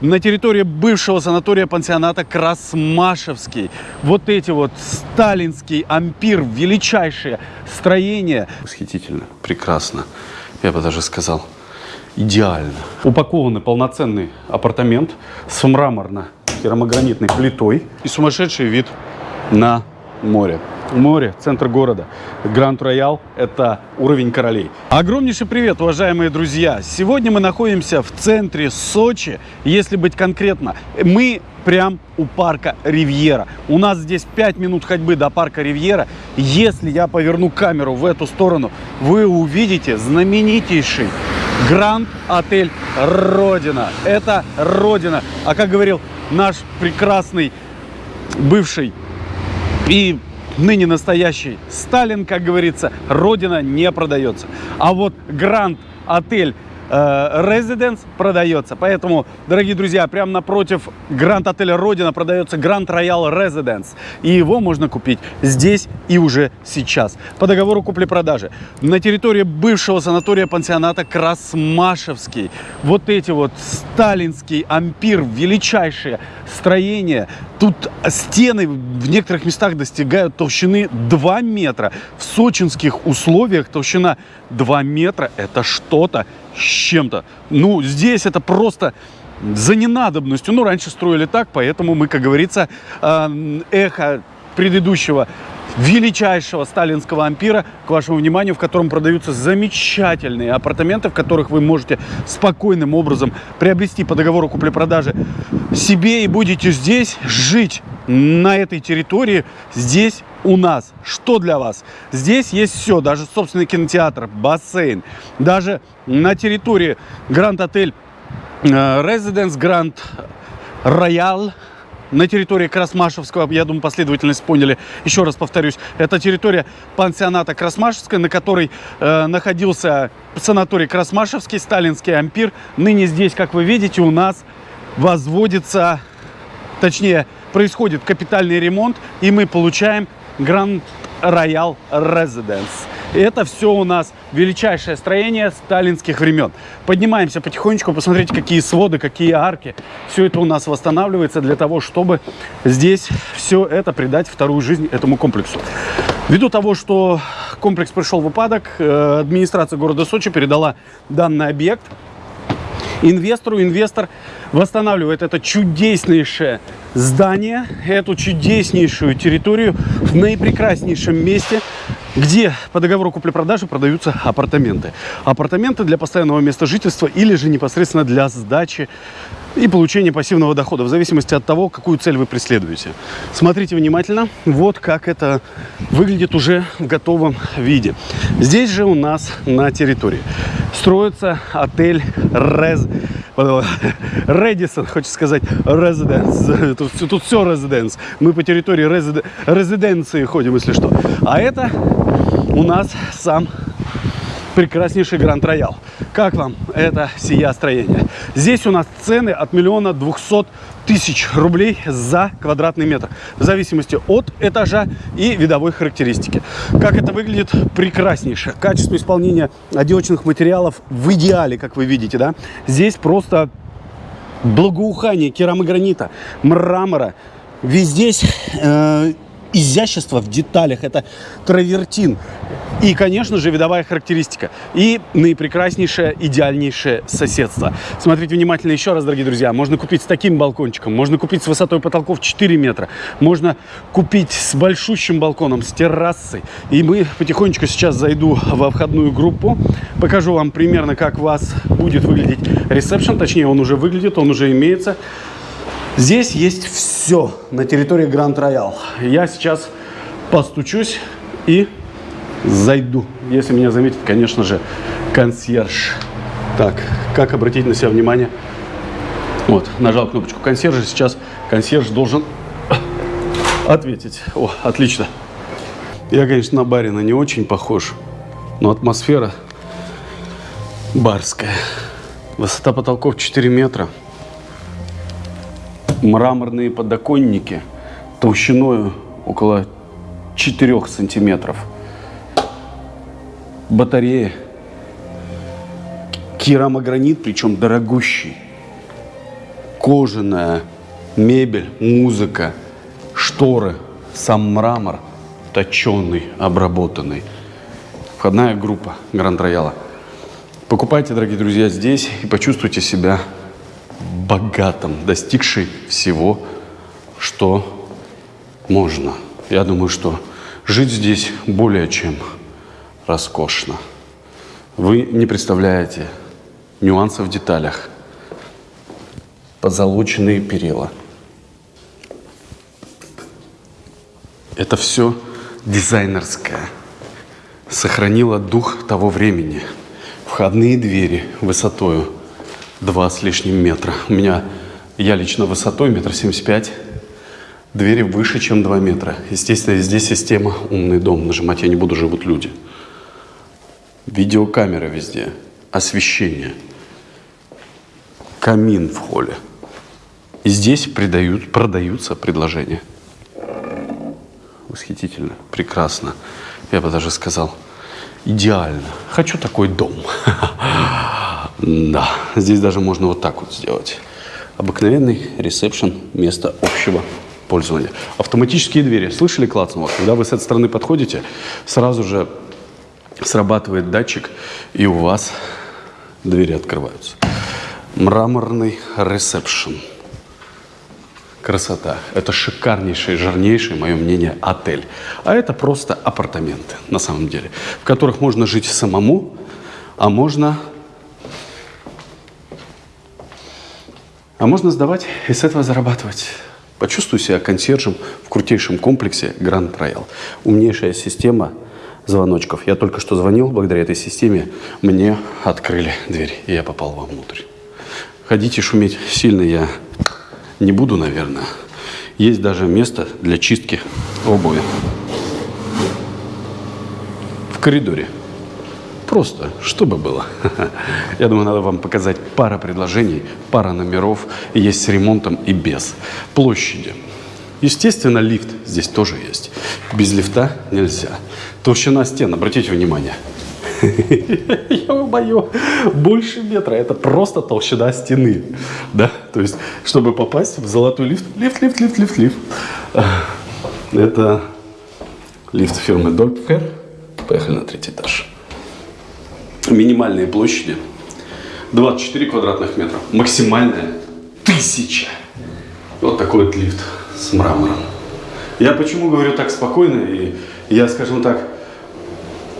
на территории бывшего санатория-пансионата Красмашевский. Вот эти вот сталинский ампир, величайшее строение. Восхитительно, прекрасно, я бы даже сказал, идеально. Упакованный полноценный апартамент с мраморно-керамогранитной плитой и сумасшедший вид на море. Море, центр города. Гранд Роял – это уровень королей. Огромнейший привет, уважаемые друзья! Сегодня мы находимся в центре Сочи. Если быть конкретно, мы прям у парка Ривьера. У нас здесь 5 минут ходьбы до парка Ривьера. Если я поверну камеру в эту сторону, вы увидите знаменитейший Гранд Отель Родина. Это Родина. А как говорил наш прекрасный бывший и ныне настоящий Сталин, как говорится, родина не продается. А вот Гранд Отель Резиденс продается. Поэтому, дорогие друзья, прямо напротив Гранд Отеля Родина продается Гранд Роял Резиденс. И его можно купить здесь и уже сейчас. По договору купли-продажи. На территории бывшего санатория-пансионата Красмашевский. Вот эти вот сталинский ампир, величайшее строение. Тут стены в некоторых местах достигают толщины 2 метра. В сочинских условиях толщина 2 метра – это что-то с чем-то. Ну, здесь это просто за ненадобностью. Ну, раньше строили так, поэтому мы, как говорится, э, эхо предыдущего величайшего сталинского ампира к вашему вниманию, в котором продаются замечательные апартаменты, в которых вы можете спокойным образом приобрести по договору купли-продажи себе и будете здесь жить на этой территории, здесь у нас. Что для вас? Здесь есть все, даже собственный кинотеатр, бассейн. Даже на территории Гранд Отель Резиденс Гранд Роял на территории Красмашевского, я думаю, последовательность поняли. Еще раз повторюсь, это территория пансионата Красмашевская, на которой э, находился санаторий Красмашевский, сталинский ампир. Ныне здесь, как вы видите, у нас возводится, точнее, происходит капитальный ремонт, и мы получаем Гранд Роял Резиденс. Это все у нас величайшее строение сталинских времен. Поднимаемся потихонечку, посмотрите, какие своды, какие арки. Все это у нас восстанавливается для того, чтобы здесь все это придать вторую жизнь этому комплексу. Ввиду того, что комплекс пришел в упадок, э, администрация города Сочи передала данный объект инвестору. Инвестор восстанавливает это чудеснейшее здание, эту чудеснейшую территорию в наипрекраснейшем месте, где по договору купли-продажи продаются апартаменты. Апартаменты для постоянного места жительства или же непосредственно для сдачи и получения пассивного дохода, в зависимости от того, какую цель вы преследуете. Смотрите внимательно, вот как это выглядит уже в готовом виде. Здесь же у нас на территории строится отель Рез... Редисон, хочется сказать, Резиденс. Тут, тут все Резиденс. Мы по территории резид... резиденции ходим, если что. А это у нас сам прекраснейший Гранд Роял. Как вам это сия строение? Здесь у нас цены от миллиона двухсот тысяч рублей за квадратный метр. В зависимости от этажа и видовой характеристики. Как это выглядит? Прекраснейше. Качество исполнения отделочных материалов в идеале, как вы видите. да? Здесь просто благоухание керамогранита, мрамора. Везде э, изящество в деталях. Это травертин. И, конечно же, видовая характеристика. И наипрекраснейшее, идеальнейшее соседство. Смотрите внимательно еще раз, дорогие друзья. Можно купить с таким балкончиком, можно купить с высотой потолков 4 метра, можно купить с большущим балконом, с террасой. И мы потихонечку сейчас зайду во входную группу, покажу вам примерно, как у вас будет выглядеть ресепшн. Точнее, он уже выглядит, он уже имеется. Здесь есть все на территории Гранд Роял. Я сейчас постучусь и зайду. Если меня заметит, конечно же, консьерж. Так, как обратить на себя внимание? Вот, нажал кнопочку консьержа. Сейчас консьерж должен ответить. О, отлично. Я, конечно, на барина не очень похож, но атмосфера барская. Высота потолков 4 метра. Мраморные подоконники толщиной около 4 сантиметров батареи. Керамогранит, причем дорогущий. кожаная мебель, музыка, шторы, сам мрамор, точеный, обработанный. Входная группа Гранд Рояла. Покупайте, дорогие друзья, здесь и почувствуйте себя богатым, достигший всего, что можно. Я думаю, что жить здесь более чем роскошно. Вы не представляете нюансов в деталях. Позолоченные перила. Это все дизайнерское. Сохранило дух того времени. Входные двери высотою два с лишним метра. У меня, я лично высотой метр семьдесят пять. Двери выше, чем 2 метра. Естественно, здесь система «Умный дом». Нажимать я не буду, живут люди. Видеокамера везде. Освещение. Камин в холле. И здесь придают, продаются предложения. Восхитительно, прекрасно. Я бы даже сказал, идеально. Хочу такой дом. Да, здесь даже можно вот так вот сделать. Обыкновенный ресепшн, место общего пользования. Автоматические двери. Слышали клацнуло? Когда вы с этой стороны подходите, сразу же срабатывает датчик, и у вас двери открываются. Мраморный ресепшн. Красота. Это шикарнейший, жирнейший, мое мнение, отель. А это просто апартаменты, на самом деле, в которых можно жить самому, а можно, а можно сдавать и с этого зарабатывать. Почувствуй себя консьержем в крутейшем комплексе Grand Royal. Умнейшая система звоночков. Я только что звонил, благодаря этой системе мне открыли дверь, и я попал вовнутрь. Ходить и шуметь сильно я не буду, наверное. Есть даже место для чистки обуви. В коридоре. Просто, чтобы было. Я думаю, надо вам показать пара предложений, пара номеров. Есть с ремонтом и без. Площади. Естественно, лифт здесь тоже есть. Без лифта нельзя. Толщина стен, обратите внимание. Я мою больше метра. Это просто толщина стены. Да? То есть, чтобы попасть в золотой лифт, лифт, лифт, лифт, лифт, лифт. Это лифт фирмы Dolpher. Поехали на третий этаж минимальные площади 24 квадратных метра, максимальная 1000. Вот такой вот лифт с мрамором. Я почему говорю так спокойно, и я, скажем так,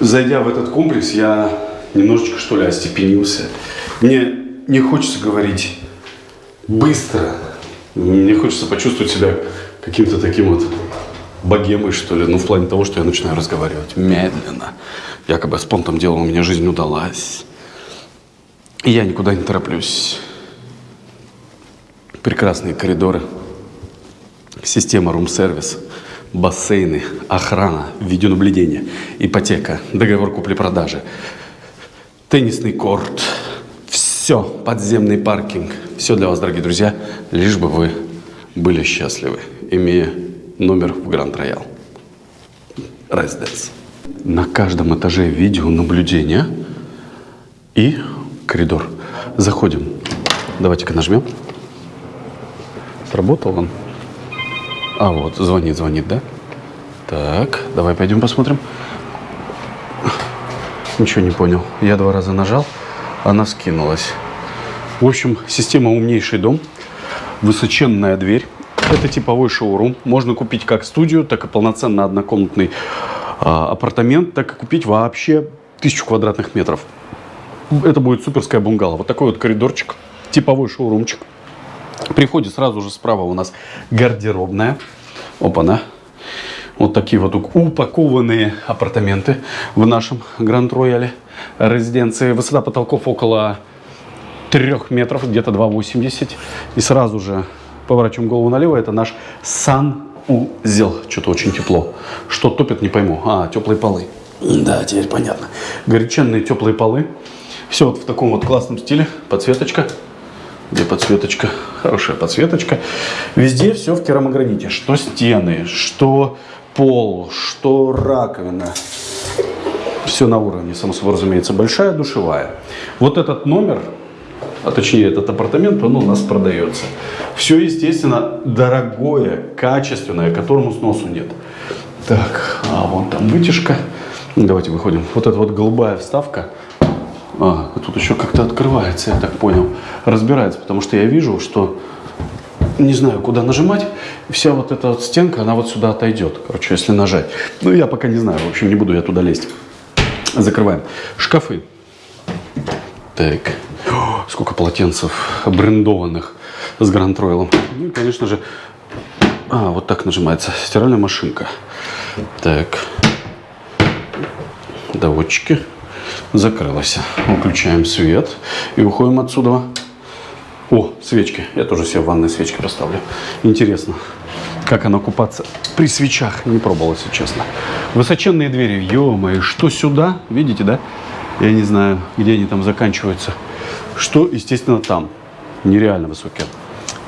зайдя в этот комплекс, я немножечко, что ли, остепенился. Мне не хочется говорить быстро, мне хочется почувствовать себя каким-то таким вот богемой, что ли, ну, в плане того, что я начинаю разговаривать медленно. Якобы с понтом дела у меня жизнь удалась. И я никуда не тороплюсь. Прекрасные коридоры, система рум-сервис, бассейны, охрана, видеонаблюдение, ипотека, договор купли-продажи, теннисный корт, все, подземный паркинг. Все для вас, дорогие друзья, лишь бы вы были счастливы, имея номер в Гранд Роял. Residence. На каждом этаже видеонаблюдения и коридор. Заходим. Давайте-ка нажмем. Сработал он? А, вот, звонит, звонит, да? Так, давай пойдем посмотрим. Ничего не понял. Я два раза нажал, она скинулась. В общем, система «Умнейший дом». Высоченная дверь. Это типовой шоурум. Можно купить как студию, так и полноценно однокомнатный апартамент, так и купить вообще тысячу квадратных метров. Это будет суперская бунгало. Вот такой вот коридорчик, типовой шоурумчик. При входе сразу же справа у нас гардеробная. Опа-на. Вот такие вот упакованные апартаменты в нашем Гранд Рояле резиденции. Высота потолков около 3 метров, где-то 2,80. И сразу же поворачиваем голову налево, это наш санузел. Что-то очень тепло. Что топит, не пойму. А, теплые полы. Да, теперь понятно. Горяченные теплые полы. Все вот в таком вот классном стиле. Подсветочка. Где подсветочка? Хорошая подсветочка. Везде все в керамограните. Что стены, что пол, что раковина. Все на уровне, само собой разумеется. Большая душевая. Вот этот номер а точнее этот апартамент, он у нас продается. Все, естественно, дорогое, качественное, которому сносу нет. Так, а вон там вытяжка. Давайте выходим. Вот эта вот голубая вставка. А, тут еще как-то открывается, я так понял. Разбирается, потому что я вижу, что не знаю, куда нажимать. Вся вот эта вот стенка, она вот сюда отойдет. Короче, если нажать. Ну, я пока не знаю. В общем, не буду я туда лезть. Закрываем. Шкафы. Так. Сколько полотенцев брендованных с Гранд Ройлом. Ну и, конечно же, а, вот так нажимается. Стиральная машинка. Так. Доводчики. Закрылась. Выключаем свет и уходим отсюда. О, свечки. Я тоже себе в ванной свечки поставлю. Интересно, как она купаться при свечах. Не пробовал, если честно. Высоченные двери. Ё-моё, что сюда? Видите, да? Я не знаю, где они там заканчиваются. Что, естественно, там. Нереально высокие.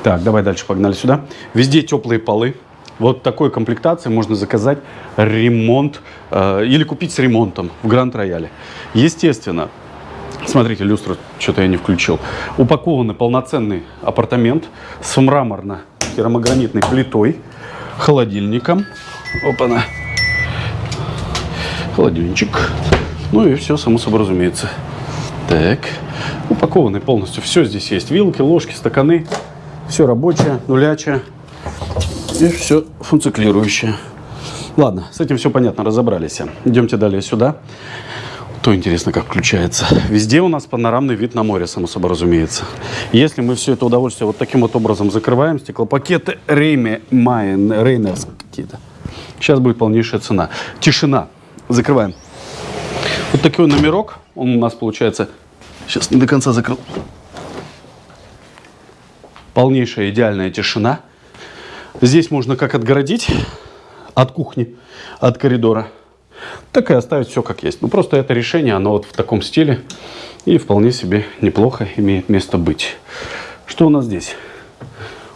Так, давай дальше, погнали сюда. Везде теплые полы. Вот такой комплектации можно заказать ремонт э, или купить с ремонтом в Гранд Рояле. Естественно, смотрите, люстру что-то я не включил. Упакованный полноценный апартамент с мраморно-керамогранитной плитой, холодильником. Опа-на. Холодильничек. Ну и все, само собой разумеется. Так, упакованный полностью. Все здесь есть. Вилки, ложки, стаканы. Все рабочее, нулячее. И все функционирующее. Ладно, с этим все понятно, разобрались. Идемте далее сюда. То интересно, как включается. Везде у нас панорамный вид на море, само собой разумеется. Если мы все это удовольствие вот таким вот образом закрываем, стеклопакеты Рейме, Майен, Рейнерс какие-то. Сейчас будет полнейшая цена. Тишина. Закрываем. Вот такой номерок. Он у нас получается... Сейчас не до конца закрыл. Полнейшая идеальная тишина. Здесь можно как отгородить от кухни, от коридора так и оставить все как есть. Ну, просто это решение, оно вот в таком стиле и вполне себе неплохо имеет место быть. Что у нас здесь?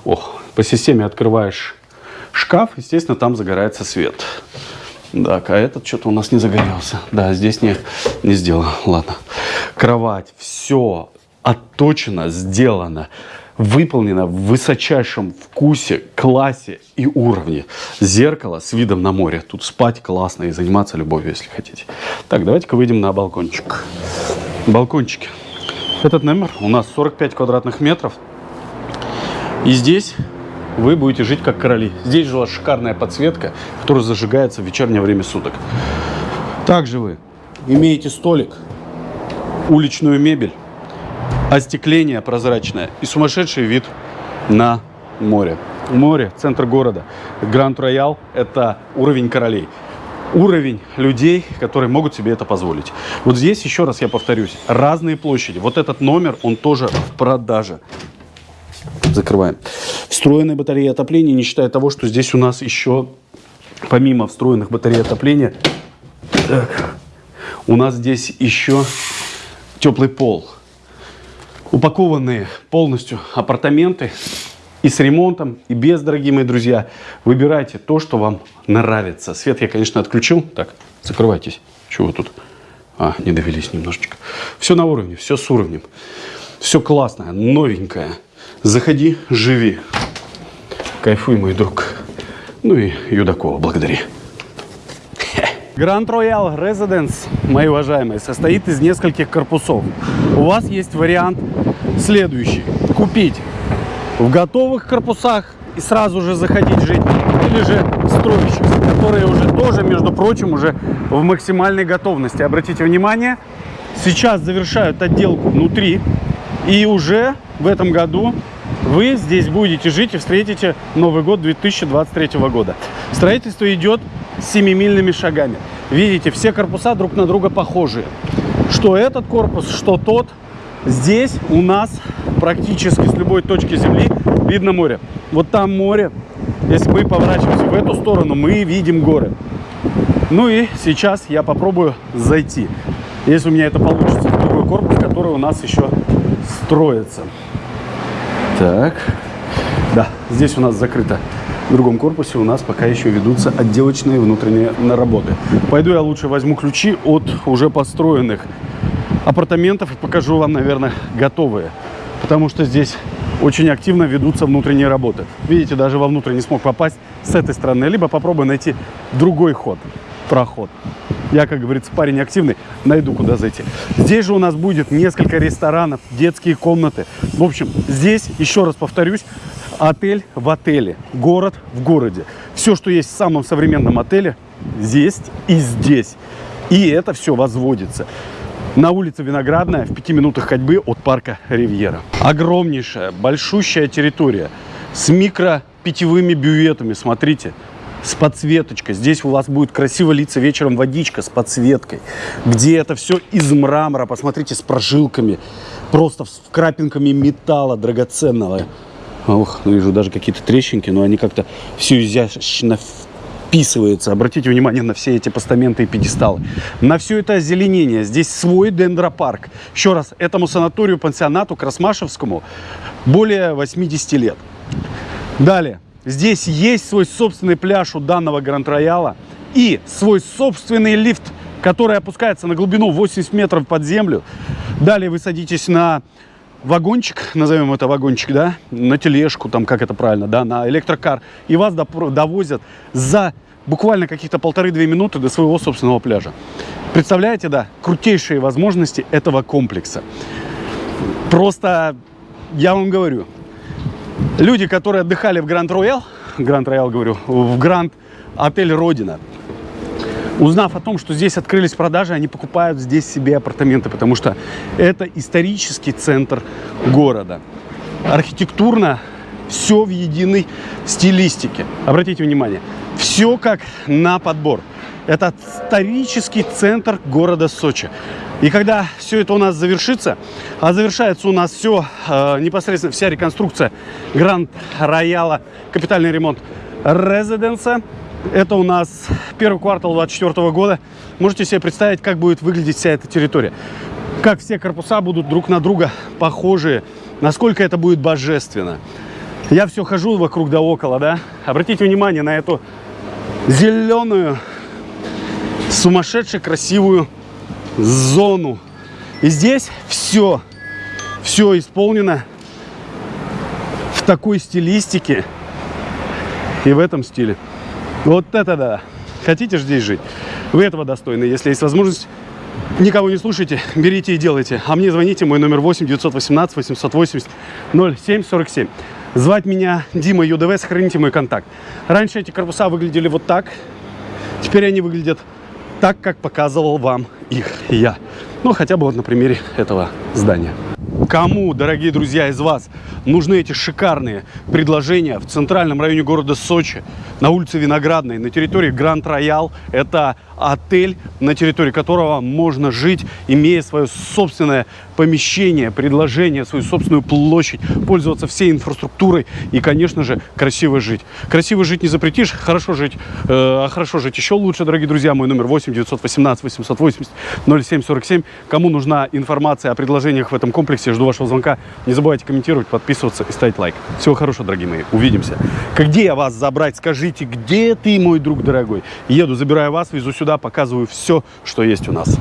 Ох, по системе открываешь шкаф, естественно, там загорается свет. Так, а этот что-то у нас не загорелся. Да, здесь не, не сделано. Ладно. Кровать, все отточено, сделано выполнена в высочайшем вкусе, классе и уровне. Зеркало с видом на море. Тут спать классно и заниматься любовью, если хотите. Так, давайте-ка выйдем на балкончик. Балкончики. Этот номер у нас 45 квадратных метров. И здесь вы будете жить как короли. Здесь жила шикарная подсветка, которая зажигается в вечернее время суток. Также вы имеете столик, уличную мебель, остекление прозрачное и сумасшедший вид на море. Море, центр города. Гранд Роял – это уровень королей. Уровень людей, которые могут себе это позволить. Вот здесь, еще раз я повторюсь, разные площади. Вот этот номер, он тоже в продаже. Закрываем. Встроенная батарея отопления, не считая того, что здесь у нас еще, помимо встроенных батарей отопления, так, у нас здесь еще теплый пол упакованные полностью апартаменты и с ремонтом, и без, дорогие мои друзья. Выбирайте то, что вам нравится. Свет я, конечно, отключил. Так, закрывайтесь. Чего тут? А, не довелись немножечко. Все на уровне, все с уровнем. Все классное, новенькое. Заходи, живи. Кайфуй, мой друг. Ну и Юдакова благодари. Grand Royal Residence, мои уважаемые, состоит из нескольких корпусов. У вас есть вариант следующий. Купить в готовых корпусах и сразу же заходить жить. Или же строящихся, которые уже тоже, между прочим, уже в максимальной готовности. Обратите внимание, сейчас завершают отделку внутри. И уже в этом году вы здесь будете жить и встретите Новый год 2023 года. Строительство идет семимильными шагами. Видите, все корпуса друг на друга похожие. Что этот корпус, что тот. Здесь у нас практически с любой точки земли видно море. Вот там море. Если мы поворачиваемся в эту сторону, мы видим горы. Ну и сейчас я попробую зайти. Если у меня это получится, в другой корпус, который у нас еще строится. Так. Да, здесь у нас закрыто в другом корпусе у нас пока еще ведутся отделочные внутренние работы. Пойду я лучше возьму ключи от уже построенных апартаментов и покажу вам, наверное, готовые. потому что здесь очень активно ведутся внутренние работы. Видите, даже вовнутрь не смог попасть с этой стороны. Либо попробую найти другой ход, проход. Я, как говорится, парень активный, найду куда зайти. Здесь же у нас будет несколько ресторанов, детские комнаты. В общем, здесь, еще раз повторюсь, отель в отеле, город в городе. Все, что есть в самом современном отеле, здесь и здесь. И это все возводится на улице Виноградная в пяти минутах ходьбы от парка Ривьера. Огромнейшая, большущая территория с микро питьевыми бюветами, смотрите, с подсветочкой. Здесь у вас будет красиво литься вечером водичка с подсветкой, где это все из мрамора, посмотрите, с прожилками, просто с крапинками металла драгоценного. Ох, ну вижу даже какие-то трещинки, но они как-то все изящно вписывается. Обратите внимание на все эти постаменты и пьедесталы. На все это озеленение. Здесь свой дендропарк. Еще раз, этому санаторию, пансионату Красмашевскому более 80 лет. Далее. Здесь есть свой собственный пляж у данного Гранд-Рояла и свой собственный лифт, который опускается на глубину 80 метров под землю. Далее вы садитесь на вагончик, назовем это вагончик, да, на тележку, там, как это правильно, да, на электрокар, и вас довозят за буквально каких-то полторы-две минуты до своего собственного пляжа. Представляете, да, крутейшие возможности этого комплекса. Просто, я вам говорю, люди, которые отдыхали в Гранд Роял, Гранд Роял, говорю, в Гранд Отель Родина, узнав о том, что здесь открылись продажи, они покупают здесь себе апартаменты, потому что это исторический центр города. Архитектурно все в единой стилистике. Обратите внимание, все как на подбор. Это исторический центр города Сочи. И когда все это у нас завершится, а завершается у нас все, э, непосредственно вся реконструкция Гранд Рояла, капитальный ремонт резиденса, это у нас первый квартал 2024 года. Можете себе представить, как будет выглядеть вся эта территория. Как все корпуса будут друг на друга похожие. Насколько это будет божественно. Я все хожу вокруг да около, да. Обратите внимание на эту зеленую, сумасшедше красивую зону. И здесь все, все исполнено в такой стилистике и в этом стиле. Вот это да. Хотите здесь жить? Вы этого достойны. Если есть возможность, никого не слушайте, берите и делайте. А мне звоните, мой номер 8 918 880 0747. Звать меня Дима ЮДВ, сохраните мой контакт. Раньше эти корпуса выглядели вот так. Теперь они выглядят так, как показывал вам их я. Ну, хотя бы вот на примере этого здания. Кому, дорогие друзья, из вас нужны эти шикарные предложения в центральном районе города Сочи, на улице Виноградной, на территории Гранд Роял, это отель, на территории которого можно жить, имея свое собственное помещение, предложение, свою собственную площадь, пользоваться всей инфраструктурой и, конечно же, красиво жить. Красиво жить не запретишь, хорошо жить, э, а хорошо жить еще лучше, дорогие друзья. Мой номер 8 918 880 0747. Кому нужна информация о предложениях в этом комплексе, жду вашего звонка. Не забывайте комментировать, подписываться и ставить лайк. Всего хорошего, дорогие мои. Увидимся. Где вас забрать? Скажите, где ты, мой друг дорогой? Еду, забираю вас, везу сюда, показываю все, что есть у нас.